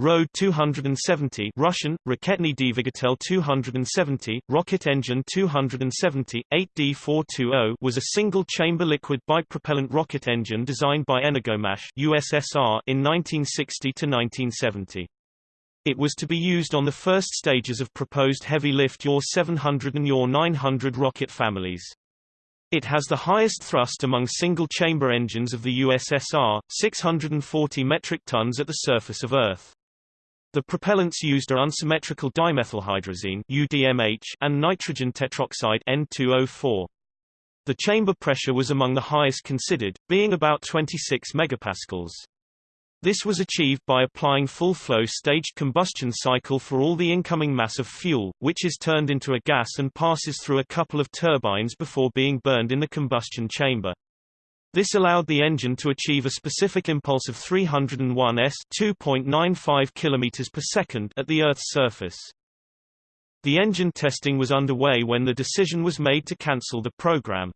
Rode 270 Russian, Raketny Dvigatel 270, Rocket Engine 270, 8D420 was a single-chamber liquid bipropellant rocket engine designed by Energomash USSR in 1960–1970. It was to be used on the first stages of proposed heavy-lift UR-700 and UR-900 rocket families. It has the highest thrust among single-chamber engines of the USSR, 640 metric tons at the surface of Earth. The propellants used are unsymmetrical dimethylhydrazine UDMH and nitrogen tetroxide N2O4. The chamber pressure was among the highest considered, being about 26 megapascals. This was achieved by applying full-flow staged combustion cycle for all the incoming mass of fuel, which is turned into a gas and passes through a couple of turbines before being burned in the combustion chamber. This allowed the engine to achieve a specific impulse of 301 s 2.95 km per second at the Earth's surface. The engine testing was underway when the decision was made to cancel the program.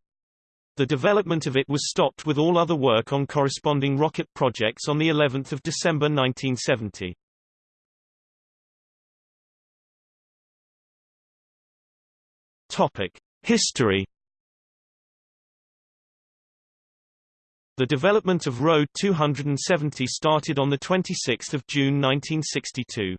The development of it was stopped with all other work on corresponding rocket projects on the 11th of December 1970. Topic: History The development of Road 270 started on 26 June 1962.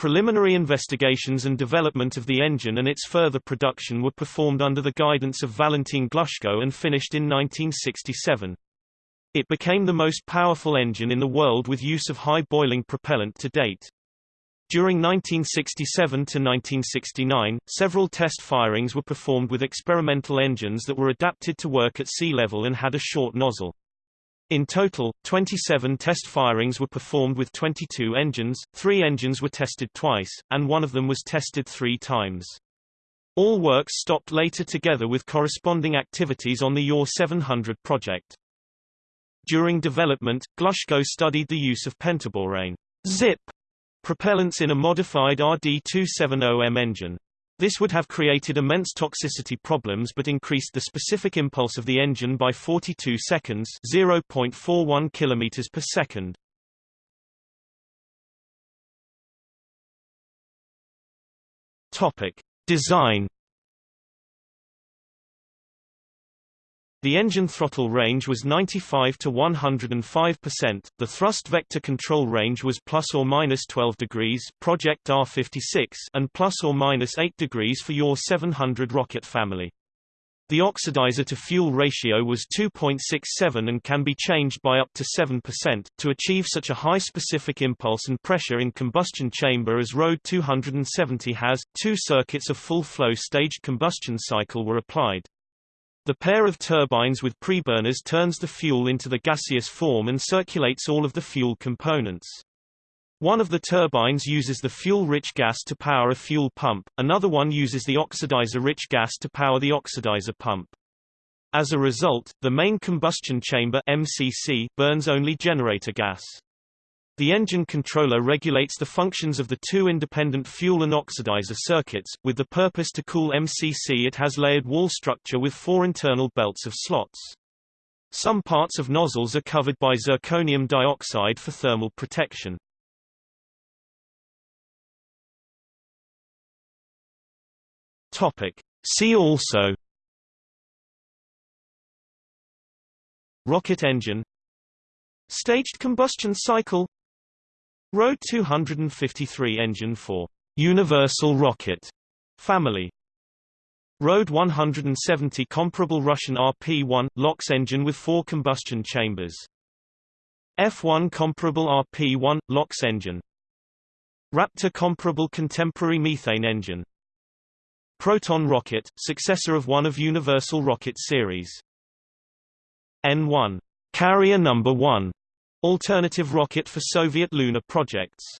Preliminary investigations and development of the engine and its further production were performed under the guidance of Valentin Glushko and finished in 1967. It became the most powerful engine in the world with use of high boiling propellant to date. During 1967 to 1969, several test firings were performed with experimental engines that were adapted to work at sea level and had a short nozzle. In total, 27 test firings were performed with 22 engines, three engines were tested twice, and one of them was tested three times. All works stopped later together with corresponding activities on the UR-700 project. During development, Glushko studied the use of pentaborane zip propellants in a modified RD-270M engine. This would have created immense toxicity problems but increased the specific impulse of the engine by 42 seconds 0.41 km per second. Topic. Design The engine throttle range was 95 to 105%, the thrust vector control range was plus or minus 12 degrees Project R56 and plus or minus 8 degrees for UR-700 rocket family. The oxidizer-to-fuel ratio was 2.67 and can be changed by up to 7%. To achieve such a high specific impulse and pressure in combustion chamber as Rode 270 has, two circuits of full-flow staged combustion cycle were applied. The pair of turbines with preburners turns the fuel into the gaseous form and circulates all of the fuel components. One of the turbines uses the fuel-rich gas to power a fuel pump, another one uses the oxidizer-rich gas to power the oxidizer pump. As a result, the main combustion chamber MCC burns only generator gas. The engine controller regulates the functions of the two independent fuel and oxidizer circuits. With the purpose to cool MCC it has layered wall structure with four internal belts of slots. Some parts of nozzles are covered by zirconium dioxide for thermal protection. Topic. See also Rocket engine Staged combustion cycle Rode 253 engine for Universal Rocket family. Rode 170 comparable Russian RP-1 LOX engine with four combustion chambers. F1 comparable RP-1 LOX engine. Raptor comparable contemporary methane engine. Proton rocket, successor of one of Universal Rocket series. N1 Carrier number 1 Alternative rocket for Soviet lunar projects